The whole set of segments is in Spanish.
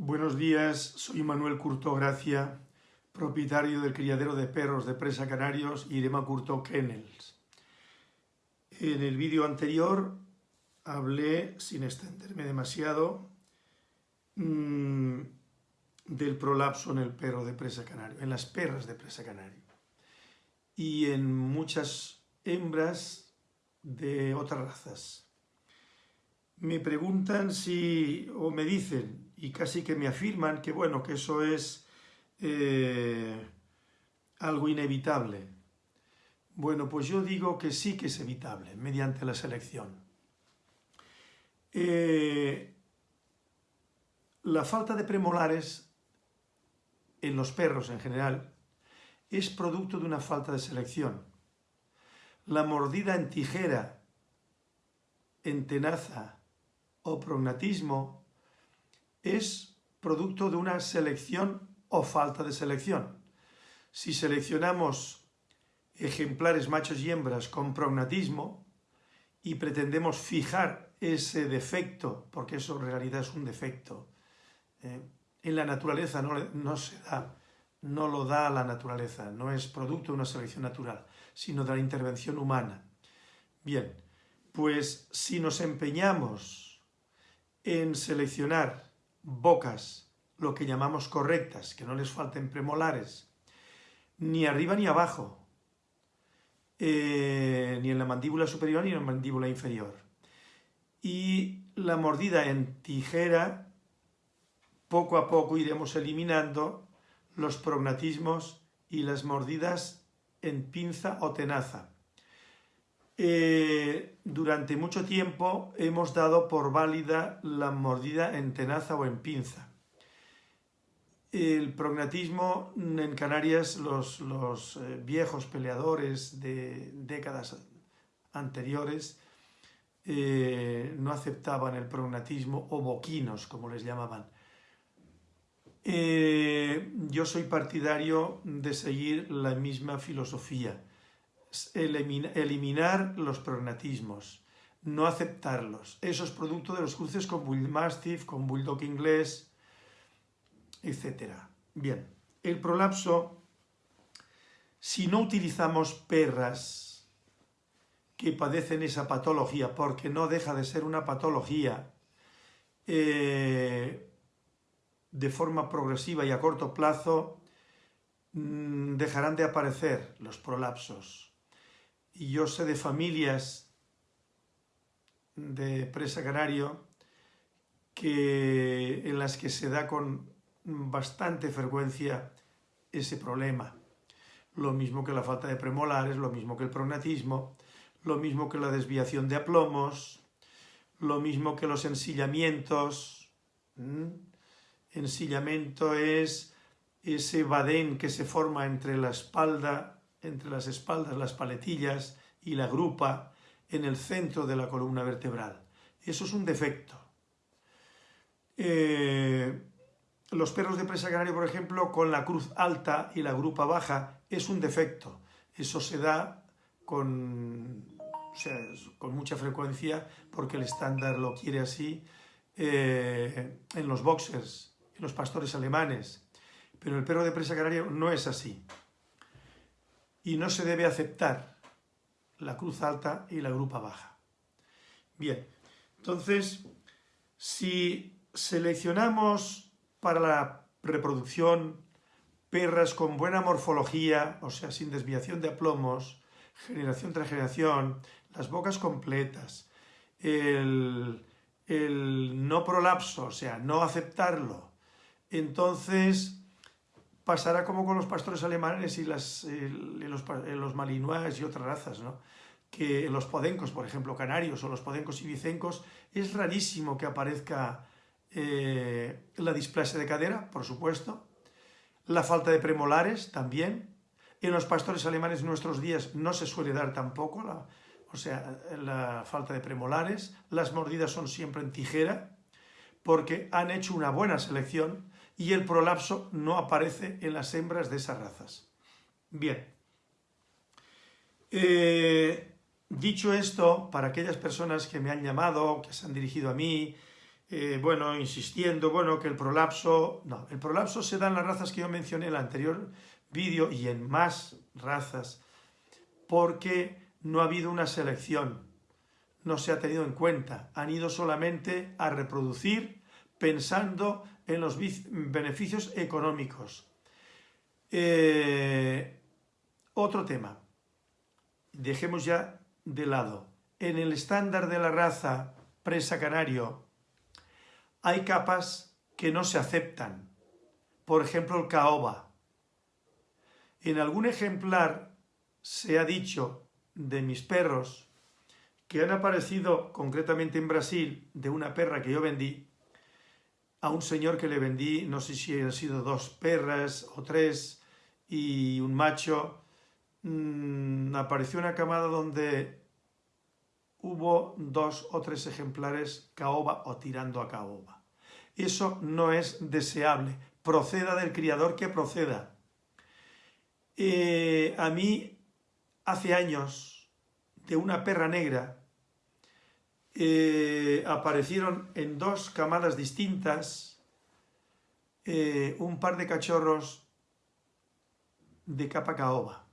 Buenos días, soy Manuel Curto Gracia, propietario del criadero de perros de presa canarios Irema Curto Kennels. En el vídeo anterior hablé, sin extenderme demasiado, mmm, del prolapso en el perro de presa canario, en las perras de presa canario y en muchas hembras de otras razas. Me preguntan si, o me dicen, y casi que me afirman que bueno, que eso es eh, algo inevitable. Bueno, pues yo digo que sí que es evitable, mediante la selección. Eh, la falta de premolares en los perros en general, es producto de una falta de selección. La mordida en tijera, en tenaza o prognatismo es producto de una selección o falta de selección. Si seleccionamos ejemplares machos y hembras con prognatismo y pretendemos fijar ese defecto, porque eso en realidad es un defecto, eh, en la naturaleza no, se da, no lo da la naturaleza, no es producto de una selección natural, sino de la intervención humana. Bien, pues si nos empeñamos en seleccionar bocas, lo que llamamos correctas, que no les falten premolares, ni arriba ni abajo, eh, ni en la mandíbula superior ni en la mandíbula inferior, y la mordida en tijera poco a poco iremos eliminando los prognatismos y las mordidas en pinza o tenaza. Eh, durante mucho tiempo hemos dado por válida la mordida en tenaza o en pinza. El prognatismo en Canarias, los, eh, viejos peleadores de décadas anteriores eh, no aceptaban el prognatismo o boquinos, como les llamaban. Yo soy partidario de seguir la misma filosofía, eliminar los prognatismos, no aceptarlos. Eso es producto de los cruces con Bull Mastiff, con Bulldog inglés, etc. Bien, el prolapso, si no utilizamos perras que padecen esa patología, porque no deja de ser una patología, eh, de forma progresiva y a corto plazo mm, dejarán de aparecer los prolapsos. Y yo sé de familias de presa canario que, en las que se da con bastante frecuencia ese problema. Lo mismo que la falta de premolares, lo mismo que el prognatismo, lo mismo que la desviación de aplomos, lo mismo que los ensillamientos, ensillamiento es ese badén que se forma entre la espalda, entre las espaldas, las paletillas y la grupa en el centro de la columna vertebral. Eso es un defecto. Eh, los perros de presa canario, por ejemplo, con la cruz alta y la grupa baja, es un defecto. Eso se da con, mucha frecuencia porque el estándar lo quiere así eh, en los boxers los pastores alemanes, pero el perro de presa canario no es así. Y no se debe aceptar la cruz alta y la grupa baja. Bien, entonces, si seleccionamos para la reproducción perras con buena morfología, o sea, sin desviación de aplomos, generación tras generación, las bocas completas, el, el no prolapso, o sea, no aceptarlo, entonces pasará como con los pastores alemanes y las, los, los malinois y otras razas, ¿no? que los podencos, por ejemplo, canarios o los podencos ibicencos, es rarísimo que aparezca eh, la displasia de cadera, por supuesto, la falta de premolares también, en los pastores alemanes en nuestros días no se suele dar tampoco, o sea, la falta de premolares, las mordidas son siempre en tijera, porque han hecho una buena selección y el prolapso no aparece en las hembras de esas razas. Bien. Eh, dicho esto, para aquellas personas que me han llamado, que se han dirigido a mí, eh, bueno, insistiendo, bueno, que el prolapso... No, el prolapso se da en las razas que yo mencioné en el anterior vídeo y en más razas, porque no ha habido una selección, no se ha tenido en cuenta, han ido solamente a reproducir pensando en los beneficios económicos. Eh, otro tema, dejemos ya de lado, en el estándar de la raza presa canario hay capas que no se aceptan. Por ejemplo, el caoba. En algún ejemplar se ha dicho de mis perros que han aparecido concretamente en Brasil de una perra que yo vendí a un señor que le vendí, no sé si han sido dos perras o tres y un macho, mm, apareció una camada donde hubo dos o tres ejemplares caoba o tirando a caoba. Eso no es deseable. Proceda del criador que proceda. Eh, a mí, hace años, de una perra negra, eh, aparecieron en dos camadas distintas eh, un par de cachorros de capa caoba.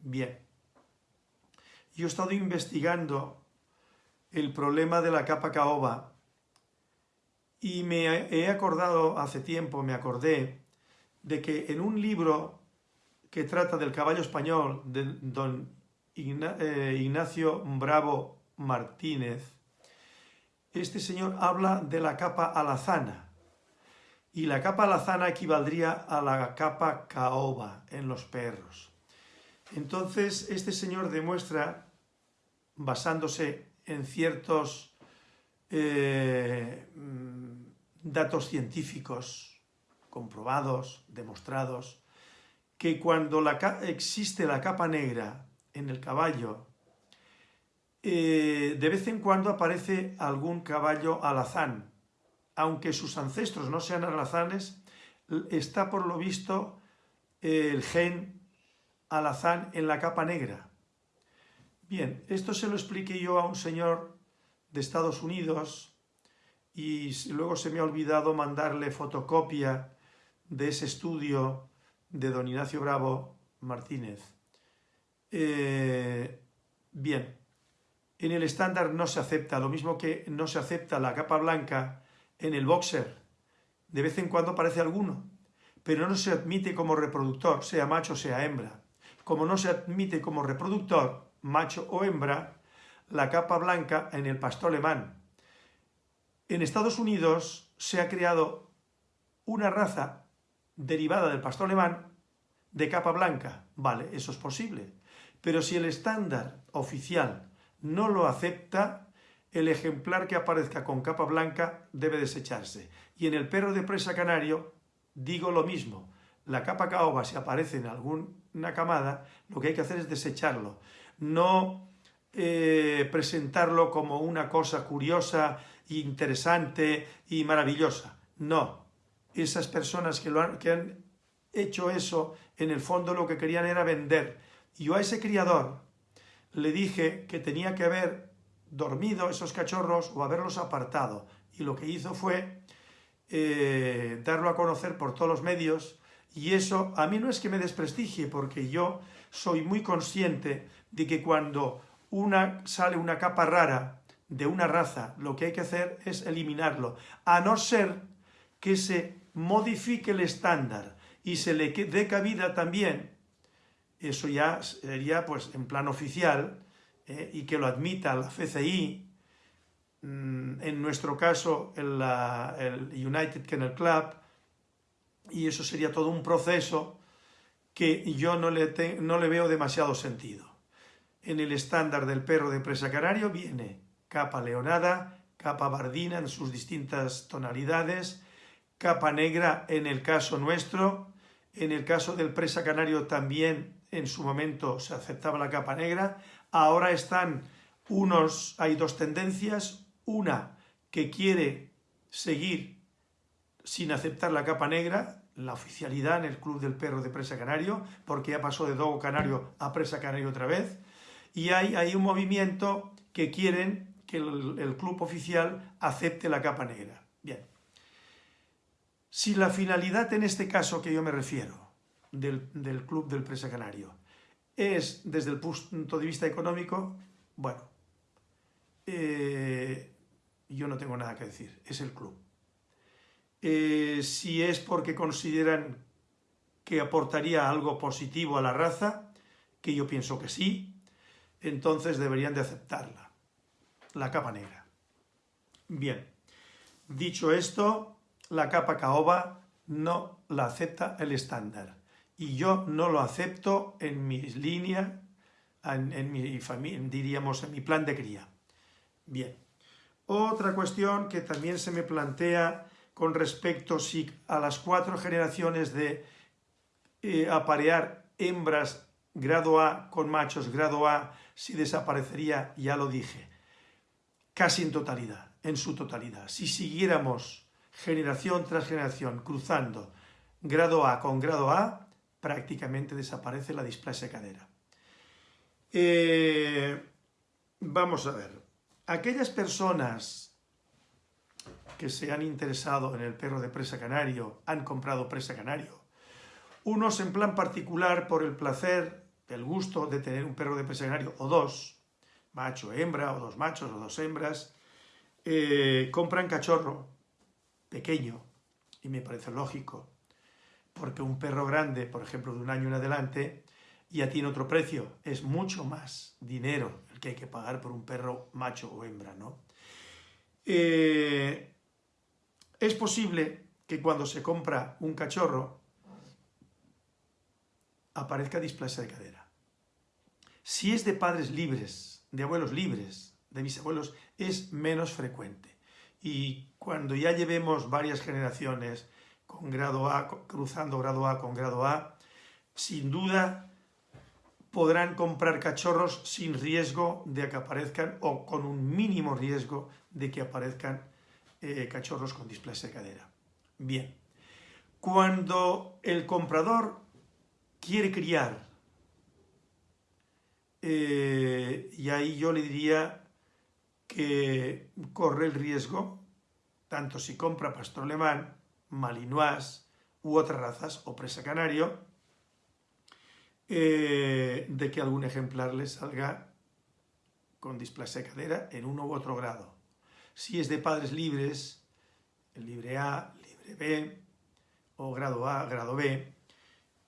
Bien. Yo he estado investigando el problema de la capa caoba y me he acordado hace tiempo, me acordé, de que en un libro que trata del caballo español de don eh, Ignacio Bravo Martínez, este señor habla de la capa alazana y la capa alazana equivaldría a la capa caoba en los perros. Entonces este señor demuestra basándose en ciertos eh, datos científicos comprobados, demostrados, que cuando existe la capa negra en el caballo, eh, de vez en cuando aparece algún caballo alazán. Aunque sus ancestros no sean alazanes, está por lo visto el gen alazán en la capa negra. Bien, esto se lo expliqué yo a un señor de Estados Unidos y luego se me ha olvidado mandarle fotocopia de ese estudio de don Ignacio Bravo Martínez. Eh, bien, en el estándar no se acepta, lo mismo que no se acepta la capa blanca en el boxer. De vez en cuando aparece alguno, pero no se admite como reproductor, sea macho o sea hembra. Como no se admite como reproductor, macho o hembra, la capa blanca en el pastor alemán. En Estados Unidos se ha creado una raza derivada del pastor alemán de capa blanca. Vale, eso es posible. Pero si el estándar oficial no lo acepta, el ejemplar que aparezca con capa blanca debe desecharse. Y en el perro de presa canario digo lo mismo. La capa caoba, si aparece en alguna camada, lo que hay que hacer es desecharlo no eh, presentarlo como una cosa curiosa, interesante y maravillosa. No, esas personas que, lo han, que han hecho eso, en el fondo lo que querían era vender. Yo a ese criador le dije que tenía que haber dormido esos cachorros o haberlos apartado. Y lo que hizo fue eh, darlo a conocer por todos los medios y eso a mí no es que me desprestigie porque yo soy muy consciente de que cuando una, sale una capa rara de una raza, lo que hay que hacer es eliminarlo, a no ser que se modifique el estándar y se le dé cabida también, eso ya sería pues en plan oficial, eh, y que lo admita la FCI, mm, en nuestro caso el, United Kennel Club, y eso sería todo un proceso que yo no le, no le veo demasiado sentido. En el estándar del perro de presa canario viene capa leonada, capa bardina en sus distintas tonalidades, capa negra en el caso nuestro, en el caso del presa canario también en su momento se aceptaba la capa negra, ahora están unos, hay dos tendencias, una que quiere seguir sin aceptar la capa negra, la oficialidad en el Club del Perro de Presa Canario, porque ya pasó de Dogo Canario a Presa Canario otra vez, y hay, un movimiento que quieren que el, club oficial acepte la capa negra. Bien. Si la finalidad en este caso que yo me refiero, del, club del Presa Canario, es desde el punto de vista económico, bueno, eh, yo no tengo nada que decir, es el club. Eh, si es porque consideran que aportaría algo positivo a la raza, que yo pienso que sí, entonces deberían de aceptarla, la capa negra. Bien, dicho esto, la capa caoba no la acepta el estándar y yo no lo acepto en mi línea, en, mi familia, diríamos en mi plan de cría. Bien, otra cuestión que también se me plantea con respecto si a las cuatro generaciones de eh, aparear hembras grado A con machos grado A, si desaparecería, ya lo dije, casi en totalidad, en su totalidad. Si siguiéramos generación tras generación cruzando grado A con grado A, prácticamente desaparece la displasia cadera. Eh, vamos a ver, aquellas personas que se han interesado en el perro de presa canario, han comprado presa canario. Unos en plan particular por el placer, el gusto de tener un perro de presa canario, o dos, macho, hembra, o dos machos, o dos hembras, eh, compran cachorro pequeño, y me parece lógico, porque un perro grande, por ejemplo, de un año en adelante, ya tiene otro precio, es mucho más dinero el que hay que pagar por un perro macho o hembra, ¿no? Eh, es posible que cuando se compra un cachorro aparezca displasia de cadera. Si es de padres libres, de abuelos libres, de bisabuelos, es menos frecuente. Y cuando ya llevemos varias generaciones con grado A, cruzando grado A con grado A, sin duda podrán comprar cachorros sin riesgo de que aparezcan o con un mínimo riesgo de que aparezcan eh, cachorros con displasia de cadera. Bien, cuando el comprador quiere criar, eh, y ahí yo le diría que corre el riesgo, tanto si compra pastor alemán, malinois u otras razas, o presa canario, eh, de que algún ejemplar le salga con displasia de cadera en uno u otro grado. Si es de padres libres, el libre A, libre B, o grado A, grado B,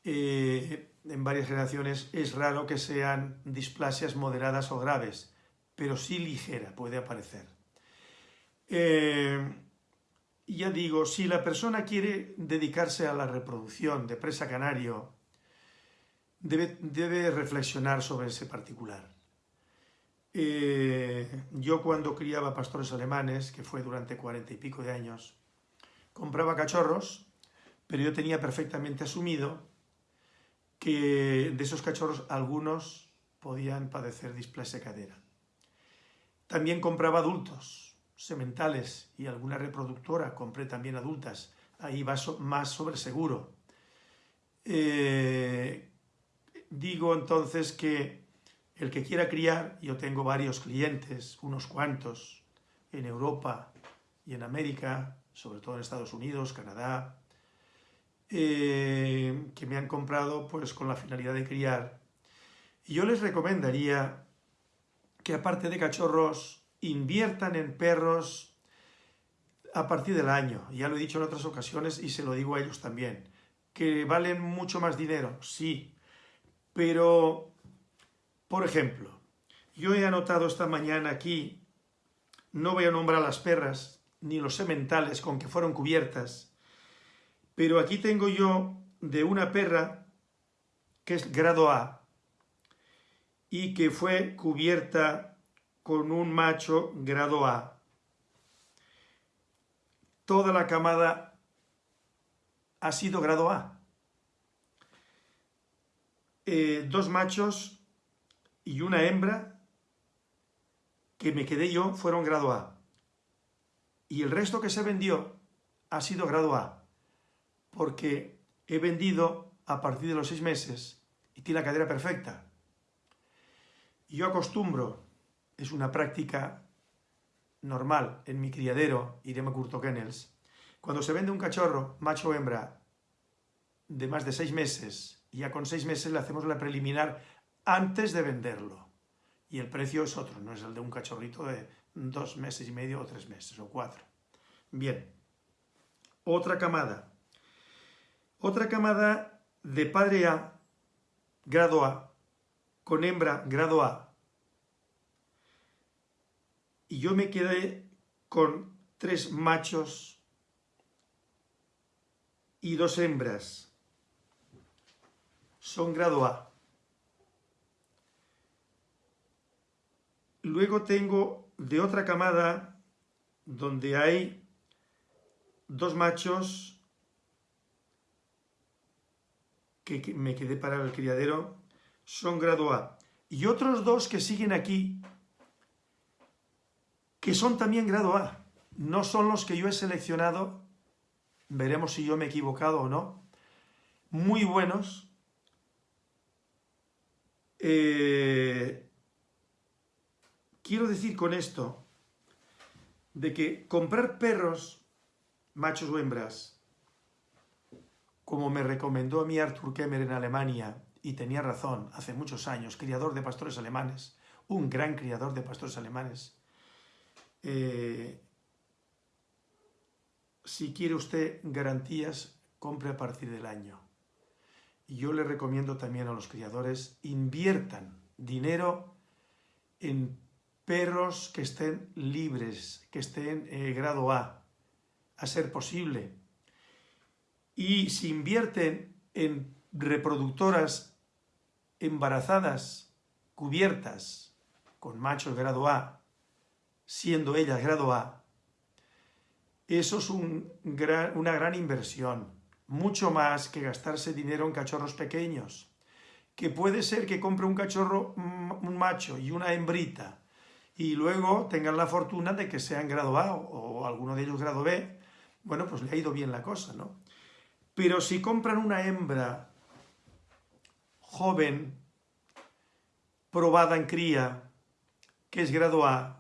eh, en varias generaciones es raro que sean displasias moderadas o graves, pero sí ligera puede aparecer. Eh, ya digo, si la persona quiere dedicarse a la reproducción de presa canario, debe, debe reflexionar sobre ese particular. Eh, yo cuando criaba pastores alemanes, que fue durante cuarenta y pico de años, compraba cachorros, pero yo tenía perfectamente asumido que de esos cachorros algunos podían padecer displasia cadera. También compraba adultos, sementales y alguna reproductora, compré también adultas, ahí va más sobre seguro. Eh, digo entonces que el que quiera criar, yo tengo varios clientes, unos cuantos, en Europa y en América, sobre todo en Estados Unidos, Canadá, eh, que me han comprado pues con la finalidad de criar. Y yo les recomendaría que aparte de cachorros, inviertan en perros a partir del año. Ya lo he dicho en otras ocasiones y se lo digo a ellos también. Que valen mucho más dinero, sí, pero por ejemplo, yo he anotado esta mañana aquí, no voy a nombrar las perras ni los sementales con que fueron cubiertas, pero aquí tengo yo de una perra que es grado A y que fue cubierta con un macho grado A. Toda la camada ha sido grado A. Eh, dos machos y una hembra que me quedé yo fueron grado A. Y el resto que se vendió ha sido grado A, porque he vendido a partir de los seis meses y tiene la cadera perfecta. Yo acostumbro, es una práctica normal en mi criadero, Irema Curto Kennels, cuando se vende un cachorro, macho o hembra, de más de seis meses, ya con seis meses le hacemos la preliminar antes de venderlo. Y el precio es otro, no es el de un cachorrito de dos meses y medio o tres meses o cuatro. Bien, otra camada. Otra camada de padre A, grado A, con hembra, grado A. Y yo me quedé con tres machos y dos hembras. Son grado A. Luego tengo de otra camada donde hay dos machos que me quedé para el criadero, son grado A. Y otros dos que siguen aquí, que son también grado A. No son los que yo he seleccionado, veremos si yo me he equivocado o no. Muy buenos. Eh, quiero decir con esto de que comprar perros, machos o hembras, como me recomendó a mí Arthur Kemmer en Alemania, y tenía razón, hace muchos años, criador de pastores alemanes, un gran criador de pastores alemanes. Eh, si quiere usted garantías, compre a partir del año. Y yo le recomiendo también a los criadores, inviertan dinero en perros que estén libres, que estén en grado A, a ser posible. Y si invierten en reproductoras embarazadas, cubiertas, con machos grado A, siendo ellas grado A, eso es una gran inversión, mucho más que gastarse dinero en cachorros pequeños, que puede ser que compre un cachorro, un macho y una hembrita, y luego tengan la fortuna de que sean grado A o, alguno de ellos grado B, bueno, pues le ha ido bien la cosa, ¿no? Pero si compran una hembra joven, probada en cría, que es grado A,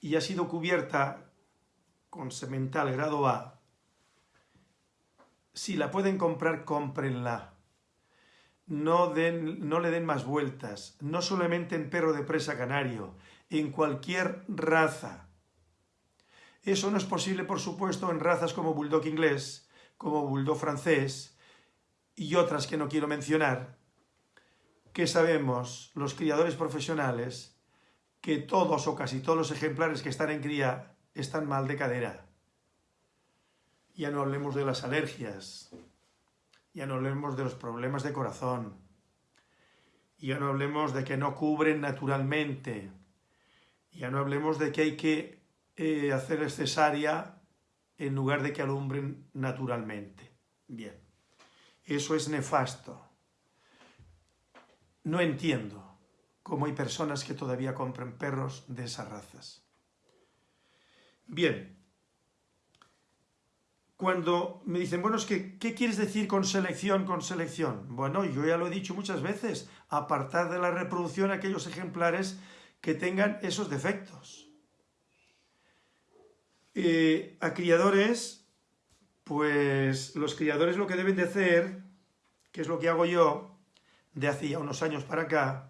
y ha sido cubierta con semental grado A, si la pueden comprar, cómprenla. No, den, no le den más vueltas, no solamente en perro de presa canario, en cualquier raza. Eso no es posible, por supuesto, en razas como bulldog inglés, como bulldog francés y otras que no quiero mencionar, que sabemos los criadores profesionales que todos o casi todos los ejemplares que están en cría están mal de cadera. Ya no hablemos de las alergias, ya no hablemos de los problemas de corazón, ya no hablemos de que no cubren naturalmente, ya no hablemos de que hay que eh, hacer cesárea en lugar de que alumbren naturalmente. Bien, eso es nefasto. No entiendo cómo hay personas que todavía compran perros de esas razas. Bien, cuando me dicen, bueno, es que, ¿qué quieres decir con selección, con selección? Bueno, yo ya lo he dicho muchas veces, apartar de la reproducción aquellos ejemplares que tengan esos defectos. Eh, a criadores, pues los criadores lo que deben de hacer, que es lo que hago yo de hace ya unos años para acá,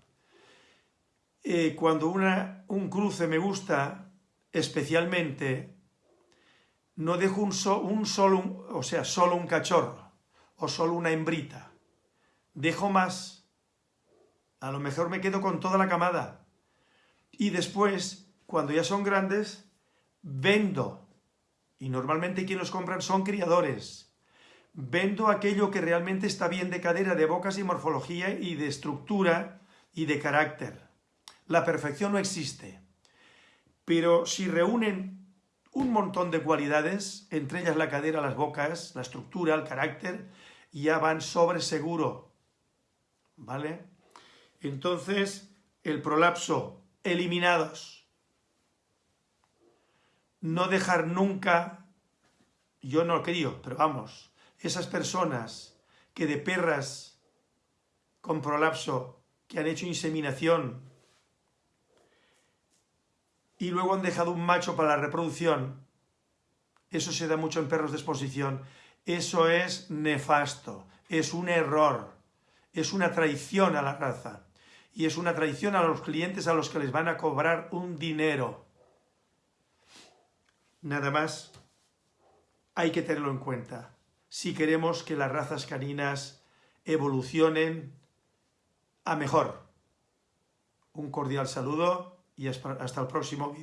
eh, cuando una, un cruce me gusta especialmente, no dejo un, un solo, o sea, solo un cachorro o solo una hembrita. Dejo más. A lo mejor me quedo con toda la camada y después, cuando ya son grandes, vendo. Y normalmente quienes los compran son criadores. Vendo aquello que realmente está bien de cadera, de bocas y morfología y de estructura y de carácter. La perfección no existe. Pero si reúnen un montón de cualidades, entre ellas la cadera, las bocas, la estructura, el carácter, ya van sobre seguro. ¿Vale? Entonces, el prolapso eliminados. No dejar nunca, yo no lo crío, pero vamos, esas personas que de perras con prolapso, que han hecho inseminación, y luego han dejado un macho para la reproducción, eso se da mucho en perros de exposición, eso es nefasto, es un error, es una traición a la raza. Y es una traición a los clientes a los que les van a cobrar un dinero. Nada más hay que tenerlo en cuenta. Si queremos que las razas caninas evolucionen a mejor. Un cordial saludo y hasta el próximo vídeo.